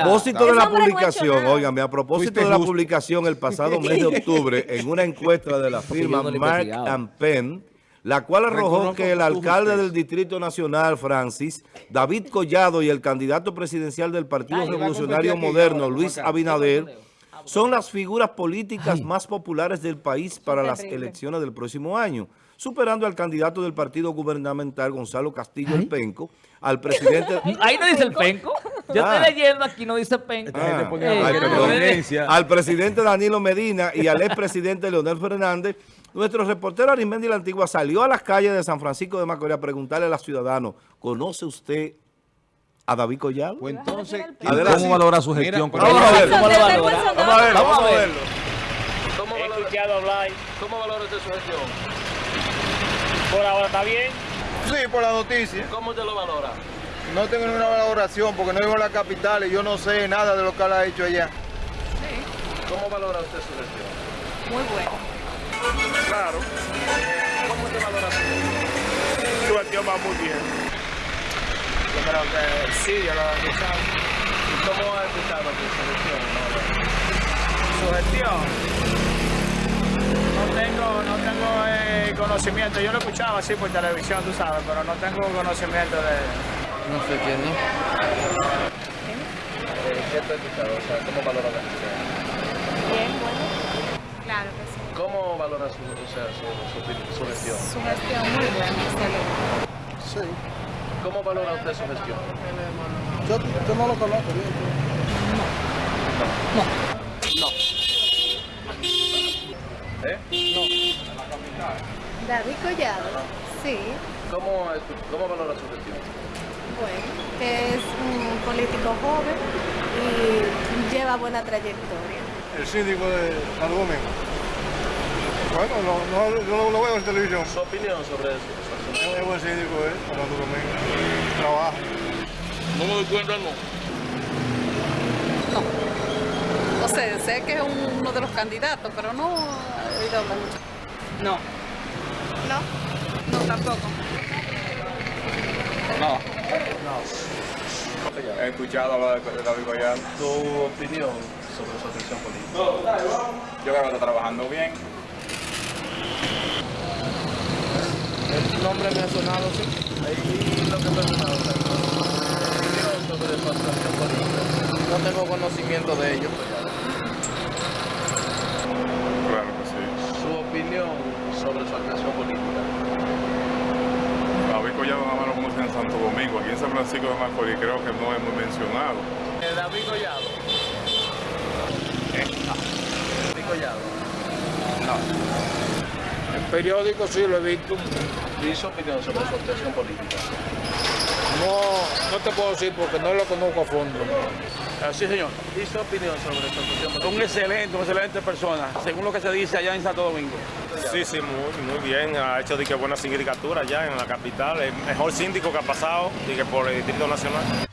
A propósito de la publicación, óigame, a propósito de la publicación el pasado mes de octubre en una encuesta de la firma Mark and Penn, la cual arrojó Reconozco que el alcalde del Distrito Nacional, Francis, David Collado y el candidato presidencial del Partido Ay, Revolucionario Moderno, Luis. Abinader, son las figuras políticas más populares del país para las elecciones del próximo año, superando al candidato del partido gubernamental, Gonzalo Castillo El Penco, al presidente... Ahí no dice el penco. Yo Ah. estoy leyendo aquí, no dice penco. Ah, Eh, al presidente Danilo Medina y al expresidente Leonel Fernández, nuestro reportero Arimendi La Antigua salió a las calles de San Francisco de Macorís a preguntarle a los ciudadanos, ¿conoce usted a David Collado? Pues entonces. ¿cómo valora su gestión? Vamos a ver. ¿Cómo lo Eso, valora? eso, Vamos a verlo, Vamos a a ver. verlo. ¿Cómo He valora, escuchado hablar, ¿Cómo valora usted su gestión? por ahora está bien. Sí, por la noticia. ¿Cómo usted lo valora? No tengo ninguna valoración porque no vivo en la capital y yo no sé nada de lo que él ha hecho allá. ¿Cómo valora usted su gestión? Muy bueno. Claro, ¿Cómo usted valora su gestión? su gestión va muy bien. Yo creo que sí, yo lo he escuchado. ¿Y cómo ha escuchado su gestión? Su gestión. No tengo, no tengo eh, conocimiento. Yo lo escuchaba así por televisión, tú sabes, pero no tengo conocimiento de... No sé quién, ¿no? Eh, ¿Qué te ha? O sea, ¿cómo valora la gestión? Bien, bueno. Claro que sí. ¿Cómo valora su, o sea, su, su, su gestión? Su gestión muy buena, excelente. Sí. ¿Cómo valora usted su gestión? Yo, yo no lo conozco bien. ¿Eh? David Collado, sí. ¿Cómo, ¿Cómo valora su gestión? Bueno, que es un político joven y lleva buena trayectoria. El síndico de Domingo. Bueno, no, no, yo lo, lo veo en televisión. ¿Su opinión sobre eso? Es buen síndico, ¿eh? Santo Domingo. Trabaja. No me doy cuenta, no. O sea, sé que es uno de los candidatos, pero no he oído hablar mucho. No. ¿No? No, tampoco. He escuchado hablar de David Collado. ¿Tu opinión sobre su gestión política? Yo creo que está trabajando bien. El nombre me ha sonado, sí. Y lo que mencionaba, o sea, tu opinión sobre su actuación política. No tengo conocimiento de ello. Claro que sí. Su opinión sobre su actuación política. David Collado nada más lo conoce en Santo Domingo. Aquí en San Francisco de Macorís creo que no es muy mencionado. David Collado. David Collado. En periódico sí lo he visto. ¿Y su opinión sobre su actuación política? No, no te puedo decir porque no lo conozco a fondo. Sí, señor. ¿Y su opinión sobre actuación política? Un excelente, una excelente persona, según lo que se dice allá en Santo Domingo. Sí, sí, muy, muy bien. Ha hecho de que buena sindicatura ya en la capital. El mejor síndico que ha pasado de que por el Distrito Nacional.